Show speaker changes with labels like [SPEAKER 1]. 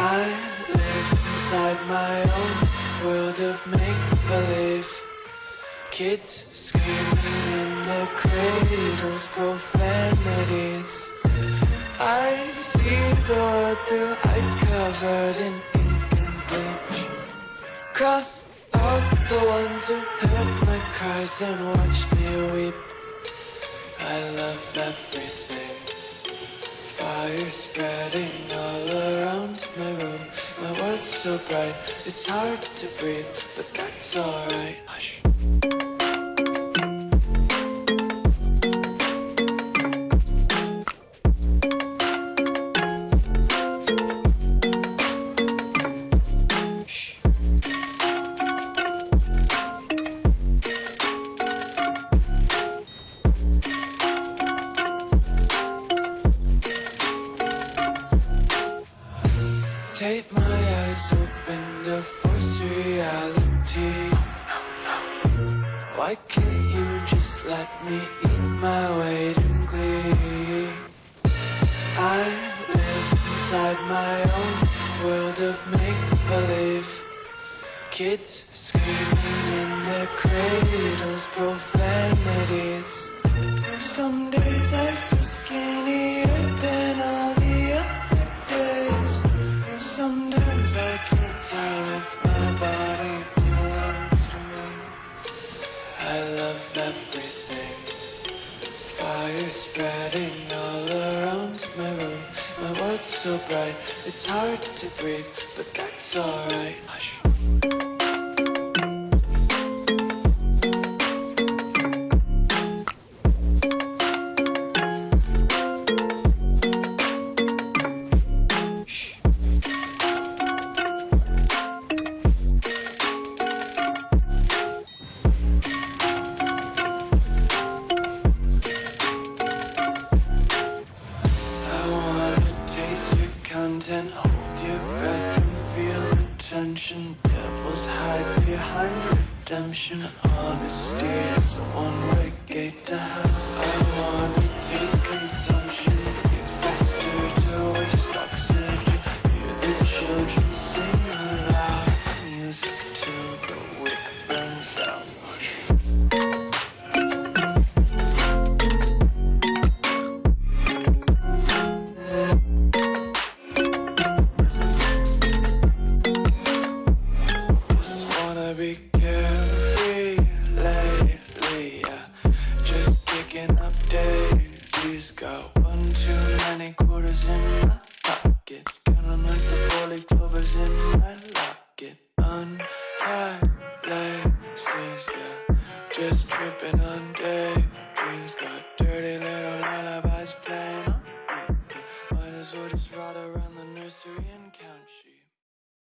[SPEAKER 1] I live inside my own world of make-believe. Kids screaming in the cradles, profanities. I see the world through ice covered in ink and bleach Cross out the ones who heard my cries and watched me weep. I love everything. Fire spreading all around my room. My world's so bright, it's hard to breathe But that's alright. Hush Tape my eyes open to force reality. Why can't you just let me eat my weight in glee? I live inside my own world of make-believe. Kids screaming in their cradles, profanities. Some Fire spreading all around my room. My world's so bright, it's hard to breathe But that's alright. Hush behind redemption. Honesty is a one-way gate to hell. I wanna places, yeah. Just tripping on days.